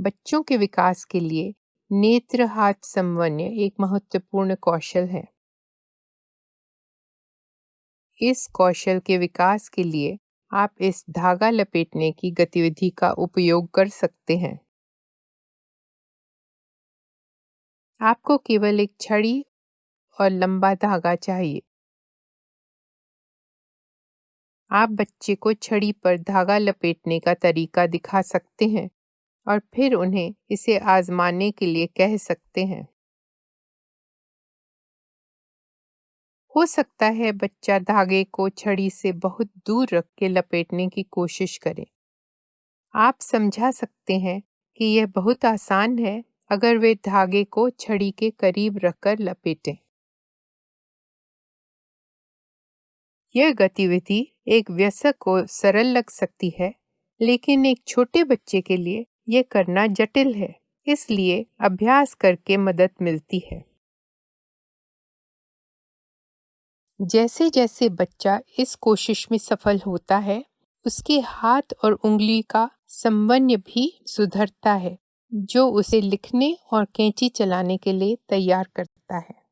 बच्चों के विकास के लिए नेत्र हाथ समन्वय एक महत्वपूर्ण कौशल है। इस कौशल के विकास के लिए आप इस धागा लपेटने की गतिविधि का उपयोग कर सकते हैं। आपको केवल एक छड़ी और लंबा धागा चाहिए। आप बच्चे को छड़ी पर धागा लपेटने का तरीका दिखा सकते हैं। और फिर उन्हें इसे आजमाने के लिए कह सकते हैं। हो सकता है बच्चा धागे को छड़ी से बहुत दूर रख के लपेटने की कोशिश करे। आप समझा सकते हैं कि यह बहुत आसान है अगर वे धागे को छड़ी के करीब रखकर लपेटें। यह गतिविधि एक व्यस्क को सरल लग सकती है, लेकिन एक छोटे बच्चे के लिए यह करना जटिल है, इसलिए अभ्यास करके मदद मिलती है। जैसे जैसे बच्चा इस कोशिश में सफल होता है, उसके हाथ और उंगली का संबंध भी सुधरता है, जो उसे लिखने और कैंची चलाने के लिए तैयार करता है।